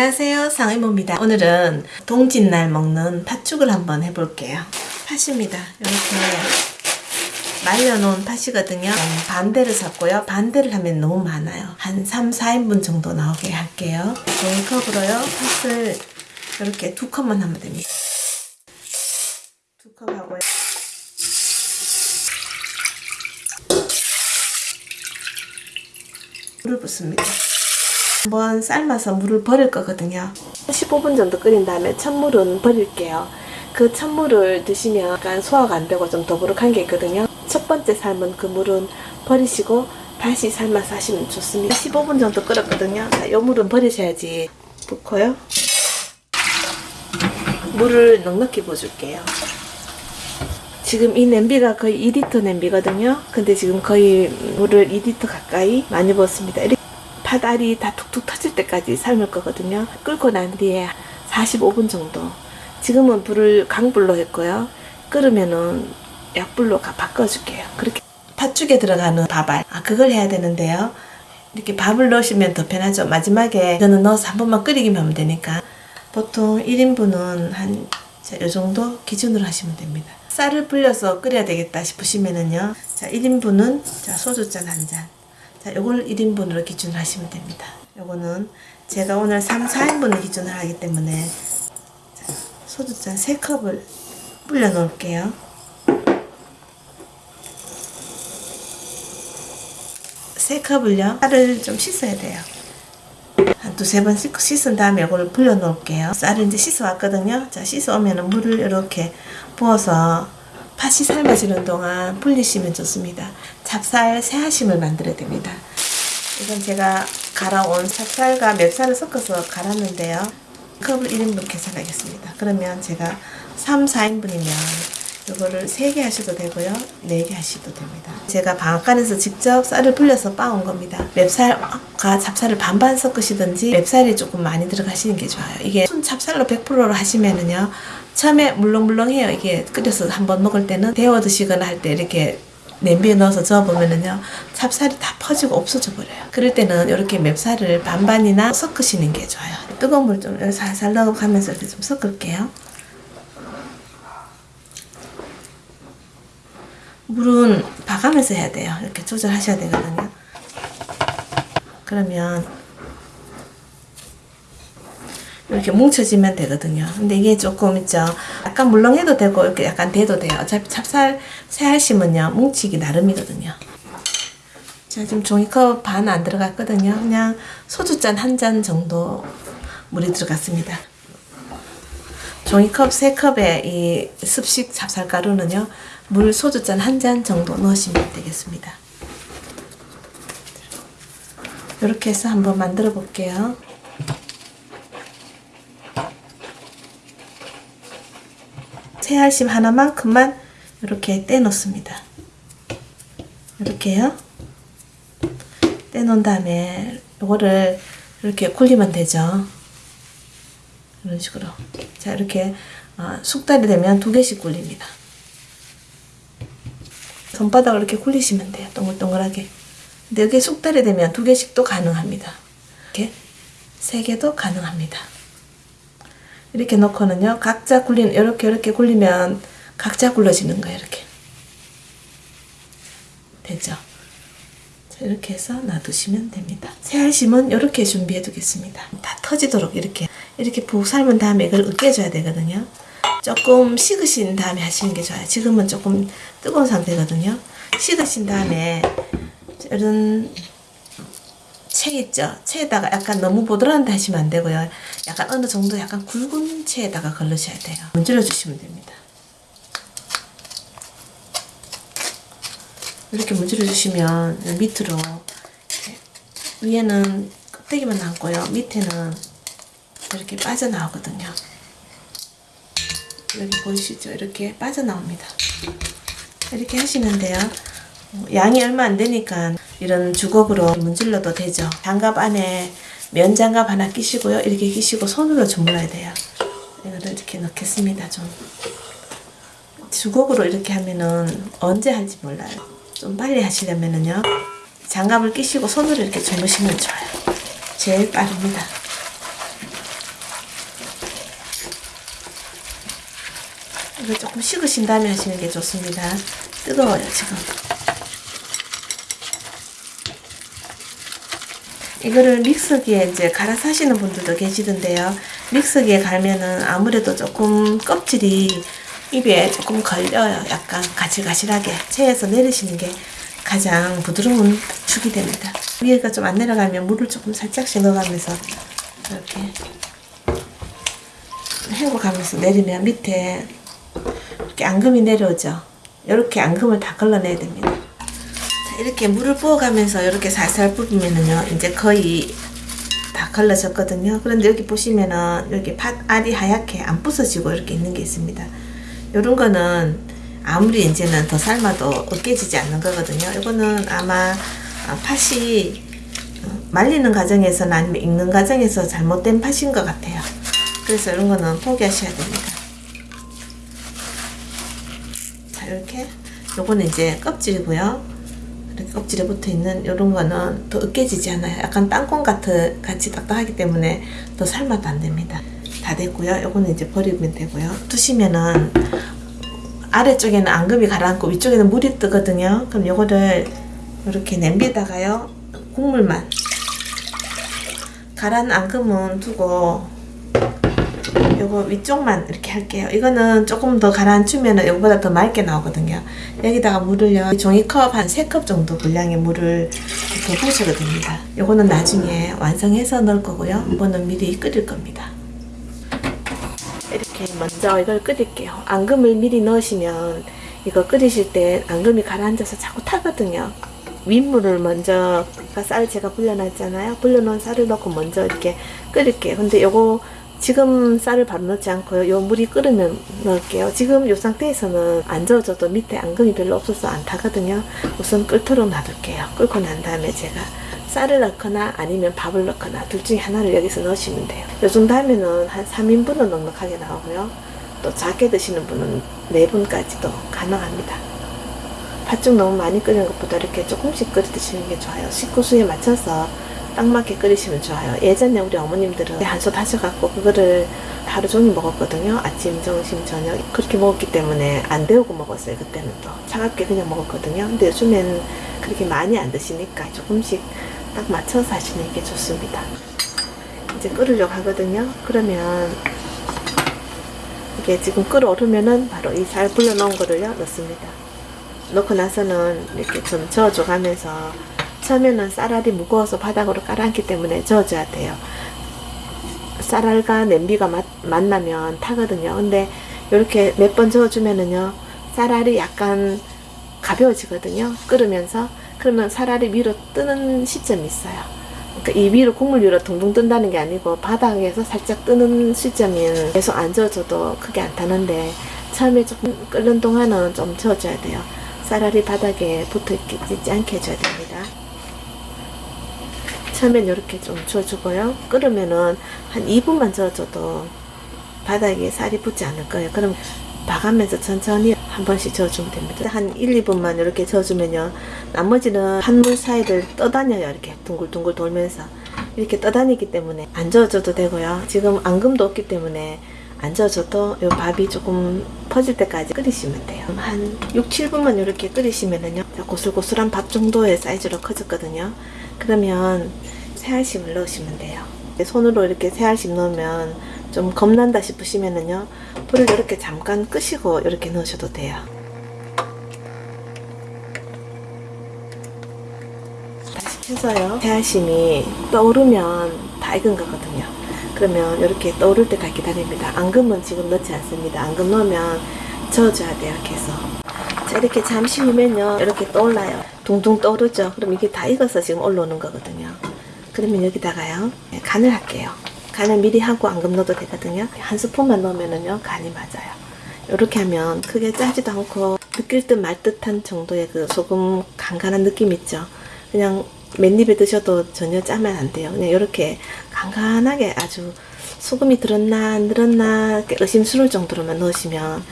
안녕하세요. 상의모입니다. 오늘은 동짓날 먹는 팥죽을 한번 해볼게요. 팥입니다. 이렇게 말려놓은 팥이거든요. 반대를 샀고요. 반대를 하면 너무 많아요. 한 3, 4인분 정도 나오게 할게요. 종이컵으로요. 팥을 이렇게 두 컵만 하면 됩니다. 두 컵 하고요. 물을 붓습니다 한번 삶아서 물을 버릴 거거든요. 15분 정도 끓인 다음에 찬물은 버릴게요. 그 찬물을 드시면 약간 소화가 안 되고 좀 더부룩한 게 있거든요. 첫 번째 삶은 그 물은 버리시고 다시 삶아서 하시면 좋습니다. 15분 정도 끓었거든요. 자, 요 물은 버리셔야지. 붓고요. 물을 넉넉히 부어줄게요. 지금 이 냄비가 거의 2리터 냄비거든요. 근데 지금 거의 물을 2리터 가까이 많이 부었습니다 팥알이 다 툭툭 터질 때까지 삶을 거거든요. 끓고 난 뒤에 45분 정도. 지금은 불을 강불로 했고요. 끓으면은 약불로 바꿔줄게요. 그렇게 팥죽에 들어가는 밥알. 아, 그걸 해야 되는데요. 이렇게 밥을 넣으시면 더 편하죠. 마지막에 이거는 넣어서 한 번만 끓이기만 하면 되니까. 보통 1인분은 한, 자, 요 정도 기준으로 하시면 됩니다. 쌀을 불려서 끓여야 되겠다 싶으시면은요. 자, 1인분은 자, 소주잔 한 잔. 자, 요걸 1인분으로 기준을 하시면 됩니다. 요거는 제가 오늘 3, 4인분을 기준을 하기 때문에 자, 소주잔 3컵을 불려 놓을게요. 세 컵을요. 쌀을 좀 씻어야 돼요. 한 두세 번 씻은 다음에 이걸 불려 놓을게요. 쌀을 이제 씻어 왔거든요. 자, 씻어 오면 물을 이렇게 부어서 팥이 삶아지는 동안 불리시면 좋습니다. 찹쌀 새하심을 만들어야 됩니다. 이건 제가 갈아온 찹쌀과 맵쌀을 섞어서 갈았는데요. 컵을 1인분 계산하겠습니다. 그러면 제가 3, 4인분이면 이거를 3개 하셔도 되고요. 4개 하셔도 됩니다. 제가 방앗간에서 직접 쌀을 불려서 빻은 겁니다. 맵쌀과 찹쌀을 반반 섞으시든지 맵쌀이 조금 많이 들어가시는 게 좋아요. 이게 순 찹쌀로 100%로 하시면은요. 처음에 물렁물렁해요. 이게 끓여서 한번 먹을 때는 데워 드시거나 할 때 이렇게 냄비에 넣어서 저어보면은요 찹쌀이 다 퍼지고 없어져 버려요 그럴 때는 이렇게 맵쌀을 반반이나 섞으시는 게 좋아요 뜨거운 물 좀 살살 넣어가면서 이렇게 좀 섞을게요 물은 봐가면서 해야 돼요 이렇게 조절하셔야 되거든요 그러면 이렇게 뭉쳐지면 되거든요. 근데 이게 조금 있죠. 약간 물렁해도 되고 이렇게 약간 돼도 돼요. 어차피 찹쌀 새알심은요 뭉치기 나름이거든요. 자 지금 종이컵 반 안 들어갔거든요. 그냥 소주잔 한 잔 정도 물이 들어갔습니다. 종이컵 세 컵에 이 습식 찹쌀가루는요 물 소주잔 한 잔 정도 넣으시면 되겠습니다. 이렇게 해서 한번 만들어 볼게요. 새알심 하나만큼만 이렇게 떼놓습니다. 이렇게요. 떼놓은 다음에 이거를 이렇게 굴리면 되죠. 이런 식으로. 자, 이렇게 어, 숙달이 되면 두 개씩 굴립니다. 손바닥을 이렇게 굴리시면 돼요. 동글동글하게. 근데 여기 숙달이 되면 두 개씩도 가능합니다. 이렇게 세 개도 가능합니다. 이렇게 놓고는요 각자 굴리는 이렇게 이렇게 굴리면 각자 굴러지는 거예요 이렇게 됐죠 자, 이렇게 해서 놔두시면 됩니다 새알심은 이렇게 준비해 두겠습니다 다 터지도록 이렇게 이렇게 푹 삶은 다음에 이걸 으깨줘야 되거든요 조금 식으신 다음에 하시는 게 좋아요 지금은 조금 뜨거운 상태거든요 식으신 다음에 이런 채 있죠? 채에다가 약간 너무 보드라한데 하시면 안 되고요. 약간 어느 정도 약간 굵은 채에다가 걸르셔야 돼요. 문질러 주시면 됩니다. 이렇게 문질러 주시면 밑으로 위에는 껍데기만 남고요. 밑에는 이렇게 빠져나오거든요. 여기 보이시죠? 이렇게 빠져나옵니다. 이렇게 하시면 돼요. 양이 얼마 안 되니까 이런 주걱으로 문질러도 되죠. 장갑 안에 면 장갑 하나 끼시고요. 이렇게 끼시고 손으로 주물러야 돼요. 이거를 이렇게 넣겠습니다. 좀 주걱으로 이렇게 하면은 언제 할지 몰라요. 좀 빨리 하시려면은요. 장갑을 끼시고 손으로 이렇게 주무시면 좋아요. 제일 빠릅니다. 이거 조금 식으신 다음에 하시는 게 좋습니다. 뜨거워요, 지금. 이거를 믹서기에 이제 갈아서 하시는 분들도 계시던데요. 믹서기에 갈면은 아무래도 조금 껍질이 입에 조금 걸려요. 약간 가실가실하게 체에서 내리시는 게 가장 부드러운 축이 됩니다. 위에가 좀 안 내려가면 물을 조금 살짝씩 넣어가면서 이렇게 헹궈가면서 내리면 밑에 이렇게 앙금이 내려오죠. 이렇게 앙금을 다 걸러내야 됩니다. 자, 이렇게 물을 부어가면서 이렇게 살살 부으면은요, 이제 거의 다 걸러졌거든요. 그런데 여기 보시면은 여기 팥 알이 하얗게 안 부서지고 이렇게 있는 게 있습니다. 요런 거는 아무리 이제는 더 삶아도 으깨지지 않는 거거든요. 이거는 아마 아, 팥이 어, 말리는 과정에서는 아니면 익는 과정에서 잘못된 팥인 것 같아요. 그래서 이런 거는 포기하셔야 됩니다. 자, 이렇게 요거는 이제 껍질이고요. 이렇게 껍질에 붙어 있는 이런 거는 더 으깨지지 않아요. 약간 땅콩 같은 같이 딱딱하기 때문에 더 삶아도 안 됩니다. 다 됐고요. 요거는 이제 버리면 되고요. 두시면은 아래쪽에는 앙금이 가라앉고 위쪽에는 물이 뜨거든요. 그럼 요거를 이렇게 냄비에다가요. 국물만 가라앉은 앙금은 두고 요거 위쪽만 이렇게 할게요. 이거는 조금 더 가라앉히면 요거보다 더 맑게 나오거든요. 여기다가 물을요. 종이컵 한 3컵 정도 분량의 물을 더 부으셔도 됩니다. 요거는 나중에 완성해서 넣을 거고요. 이거는 미리 끓일 겁니다. 이렇게 먼저 이걸 끓일게요. 앙금을 미리 넣으시면 이거 끓이실 때 앙금이 가라앉아서 자꾸 타거든요. 윗물을 먼저 쌀 제가 불려놨잖아요. 불려놓은 쌀을 넣고 먼저 이렇게 끓일게요. 근데 요거 지금 쌀을 바로 넣지 않고요. 요 물이 끓으면 넣을게요. 지금 요 상태에서는 안 저어줘도 밑에 앙금이 별로 없어서 안 타거든요. 우선 끓도록 놔둘게요. 끓고 난 다음에 제가 쌀을 넣거나 아니면 밥을 넣거나 둘 중에 하나를 여기서 넣으시면 돼요. 요 정도 하면은 한 3인분은 넉넉하게 나오고요. 또 작게 드시는 분은 4분까지도 가능합니다. 팥죽 너무 많이 끓이는 것보다 이렇게 조금씩 끓여 드시는 게 좋아요. 식구수에 맞춰서 딱 맞게 끓이시면 좋아요. 예전에 우리 어머님들은 한솥 하셔갖고 그거를 하루 종일 먹었거든요. 아침, 점심, 저녁 그렇게 먹었기 때문에 안 데우고 먹었어요. 그때는 또 차갑게 그냥 먹었거든요. 근데 요즘엔 그렇게 많이 안 드시니까 조금씩 딱 맞춰서 하시는 게 좋습니다. 이제 끓으려고 하거든요. 그러면 이게 지금 끓어오르면은 바로 이 잘 불려놓은 거를요 넣습니다. 넣고 나서는 이렇게 좀 저어줘 가면서 처음에는 쌀알이 무거워서 바닥으로 깔아앉기 때문에 저어줘야 돼요. 쌀알과 냄비가 맞, 만나면 타거든요. 근데 이렇게 몇 번 저어주면은요, 쌀알이 약간 가벼워지거든요. 끓으면서. 그러면 쌀알이 위로 뜨는 시점이 있어요. 그러니까 이 위로 국물 위로 둥둥 뜬다는 게 아니고 바닥에서 살짝 뜨는 시점이 계속 안 저어줘도 크게 안 타는데 처음에 조금 끓는 동안은 좀 저어줘야 돼요. 쌀알이 바닥에 붙어 있지 않게 해줘야 됩니다. 처음엔 이렇게 좀 저어주고요. 끓으면은 한 2분만 저어줘도 바닥에 쌀이 붙지 않을 거예요. 그럼 봐가면서 천천히 한 번씩 저어주면 됩니다. 한 1, 2분만 이렇게 저어주면요. 나머지는 한물 사이를 떠다녀요. 이렇게 둥글둥글 돌면서. 이렇게 떠다니기 때문에 안 저어줘도 되고요. 지금 앙금도 없기 때문에 안 저어줘도 요 밥이 조금 퍼질 때까지 끓이시면 돼요. 한 6, 7분만 이렇게 끓이시면은요. 고슬고슬한 밥 정도의 사이즈로 커졌거든요. 그러면 새알심을 넣으시면 돼요. 손으로 이렇게 새알심 넣으면 좀 겁난다 싶으시면은요. 불을 이렇게 잠깐 끄시고 이렇게 넣으셔도 돼요. 켜서요. 새알심이 떠오르면 다 익은 거거든요. 그러면 이렇게 떠오를 때까지 기다립니다. 앙금은 지금 넣지 않습니다. 앙금 넣으면 저어줘야 돼요. 계속. 자 이렇게 잠시 후면요. 이렇게 떠올라요. 둥둥 떠오르죠. 그럼 이게 다 익어서 지금 올라오는 거거든요. 그러면 여기다가요. 네, 간을 할게요. 간을 미리 하고 앙금 넣어도 되거든요. 한 스푼만 넣으면은요. 간이 맞아요. 이렇게 하면 크게 짜지도 않고 느낄 듯 말 듯한 정도의 그 소금 간간한 느낌 있죠. 그냥 맨입에 드셔도 전혀 짜면 안 돼요. 그냥 이렇게 간간하게 아주 소금이 들었나 안 들었나 의심스러울 정도로만 넣으시면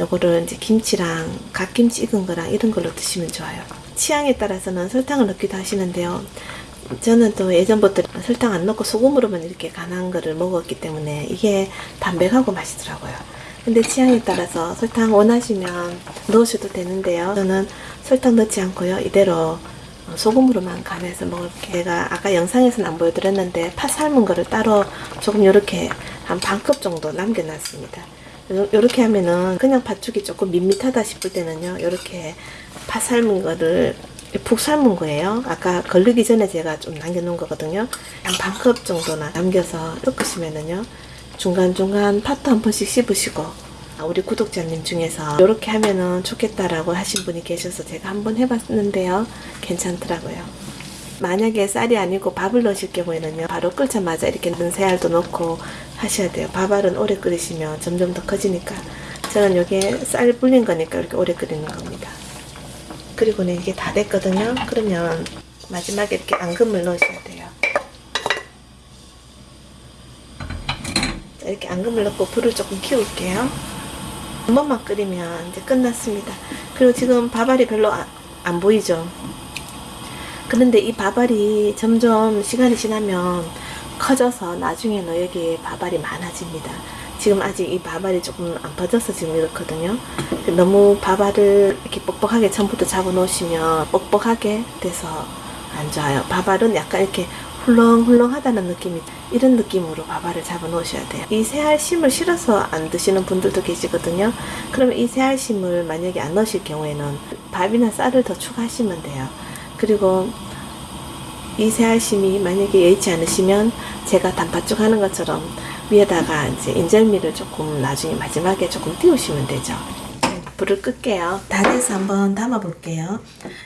요거를 이제 김치랑 갓김치 익은 거랑 이런 걸로 드시면 좋아요. 취향에 따라서는 설탕을 넣기도 하시는데요. 저는 또 예전부터 설탕 안 넣고 소금으로만 이렇게 간한 거를 먹었기 때문에 이게 담백하고 맛있더라고요. 근데 취향에 따라서 설탕 원하시면 넣으셔도 되는데요. 저는 설탕 넣지 않고요. 이대로 소금으로만 간해서 먹을게요. 제가 아까 영상에서는 안 보여드렸는데 파 삶은 거를 따로 조금 이렇게 한 반컵 정도 남겨놨습니다. 이렇게 하면은 그냥 팥죽이 조금 밋밋하다 싶을 때는요. 이렇게 파 삶은 거를 푹 삶은 거예요. 아까 걸르기 전에 제가 좀 남겨놓은 거거든요. 한 반컵 정도나 남겨서 섞으시면은요. 중간중간 팥도 한 번씩 씹으시고 아, 우리 구독자님 중에서 이렇게 하면은 좋겠다라고 하신 분이 계셔서 제가 한번 해봤는데요. 괜찮더라고요. 만약에 쌀이 아니고 밥을 넣으실 경우에는요. 바로 끓자마자 이렇게 넣은 새알도 넣고 하셔야 돼요. 밥알은 오래 끓이시면 점점 더 커지니까. 저는 여기에 쌀 불린 거니까 이렇게 오래 끓이는 겁니다. 그리고는 이게 다 됐거든요. 그러면 마지막에 이렇게 앙금을 넣으셔야 돼요. 자, 이렇게 앙금을 넣고 불을 조금 키울게요. 한 번만 끓이면 이제 끝났습니다. 그리고 지금 밥알이 별로 아- 안 보이죠? 그런데 이 밥알이 점점 시간이 지나면 커져서 나중에는 여기에 밥알이 많아집니다. 지금 아직 이 밥알이 조금 안 퍼져서 지금 이렇거든요. 너무 밥알을 이렇게 뻑뻑하게 처음부터 잡아 놓으시면 뻑뻑하게 돼서 안 좋아요. 밥알은 약간 이렇게 훌렁훌렁하다는 느낌이 이런 느낌으로 밥알을 잡아 놓으셔야 돼요. 이 새알심을 실어서 안 드시는 분들도 계시거든요. 그러면 이 새알심을 만약에 안 넣으실 경우에는 밥이나 쌀을 더 추가하시면 돼요. 그리고 이 새알심이 만약에 예의치 않으시면 제가 단팥죽 하는 것처럼 위에다가 이제 인절미를 조금 나중에 마지막에 조금 띄우시면 되죠. 불을 끌게요. 다 돼서 한번 담아 볼게요.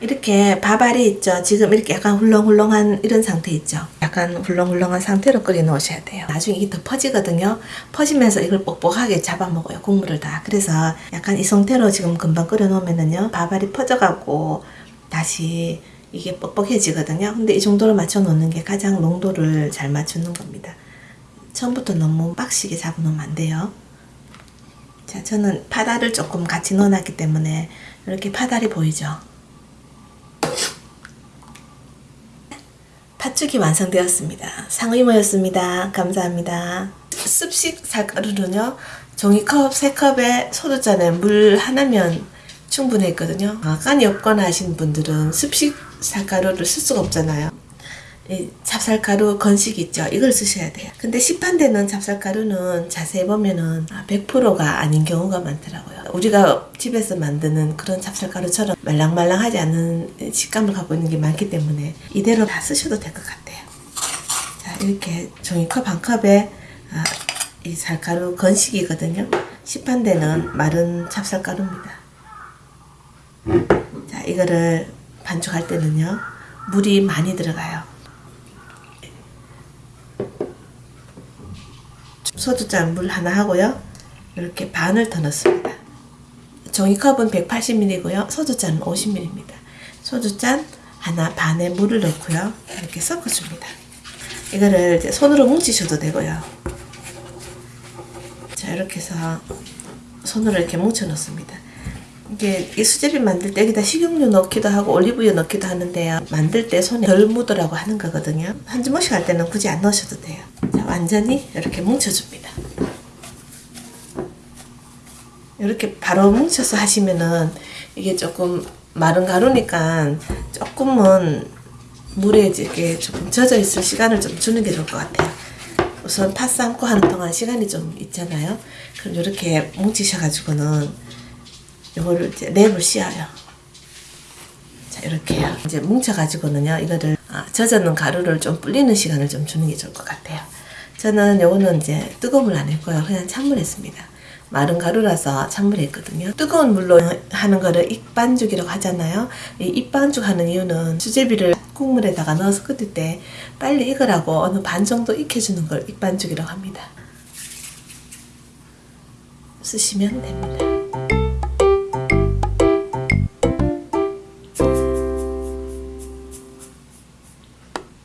이렇게 밥알이 있죠. 지금 이렇게 약간 훌렁훌렁한 이런 상태 있죠. 약간 훌렁훌렁한 상태로 끓여 놓으셔야 돼요. 나중에 이게 더 퍼지거든요. 퍼지면서 이걸 뻑뻑하게 잡아먹어요. 국물을 다. 그래서 약간 이 상태로 지금 금방 끓여 놓으면은요. 밥알이 퍼져가고 다시 이게 뻑뻑해지거든요. 근데 이 정도로 맞춰 놓는 게 가장 농도를 잘 맞추는 겁니다. 처음부터 너무 빡시게 잡아놓으면 안 돼요. 자, 저는 파다를 조금 같이 넣어놨기 때문에 이렇게 파달이 보이죠? 팥죽이 완성되었습니다. 상의모였습니다. 감사합니다. 습식 쌀가루는요, 종이컵 3컵에 소주잔에 물 하나면 충분했거든요. 아, 깐이 없거나 하신 분들은 습식 쌀가루를 쓸 수가 없잖아요. 이 찹쌀가루 건식 있죠? 이걸 쓰셔야 돼요. 근데 시판되는 찹쌀가루는 자세히 보면은 100%가 아닌 경우가 많더라고요. 우리가 집에서 만드는 그런 찹쌀가루처럼 말랑말랑하지 않은 식감을 갖고 있는 게 많기 때문에 이대로 다 쓰셔도 될 것 같아요. 자, 이렇게 종이컵 한 컵에 아, 이 쌀가루 건식이거든요. 시판되는 마른 찹쌀가루입니다. 자, 이거를 반죽할 때는요. 물이 많이 들어가요. 소주잔 물 하나 하고요. 이렇게 반을 더 넣습니다. 종이컵은 180ml고요. 소주잔은 50ml입니다. 소주잔 하나 반에 물을 넣고요. 이렇게 섞어줍니다. 이거를 이제 손으로 뭉치셔도 되고요. 자 이렇게 해서 손으로 이렇게 뭉쳐 놓습니다. 이게 이 수제비 만들 때 여기다 식용유 넣기도 하고 올리브유 넣기도 하는데요. 만들 때 손에 덜 묻으라고 하는 거거든요. 한 주먹씩 할 때는 굳이 안 넣으셔도 돼요. 자, 완전히 이렇게 뭉쳐줍니다. 이렇게 바로 뭉쳐서 하시면은 이게 조금 마른 가루니까 조금은 물에 이렇게 조금 젖어 있을 시간을 좀 주는 게 좋을 것 같아요. 우선 팥 삶고 하는 동안 시간이 좀 있잖아요. 그럼 이렇게 뭉치셔가지고는 이거를 이제 랩을 씌워요. 자 이렇게요. 이제 뭉쳐가지고는요 이거를 아, 젖어놓은 가루를 좀 불리는 시간을 좀 주는 게 좋을 것 같아요. 저는 요거는 이제 뜨거운 물 안 했고요. 그냥 찬물 했습니다. 마른 가루라서 찬물에 했거든요. 뜨거운 물로 하는 거를 익반죽이라고 하잖아요. 이 익반죽 하는 이유는 수제비를 국물에다가 넣어서 끓일 때 빨리 익으라고 어느 반 정도 익혀주는 걸 익반죽이라고 합니다. 쓰시면 됩니다.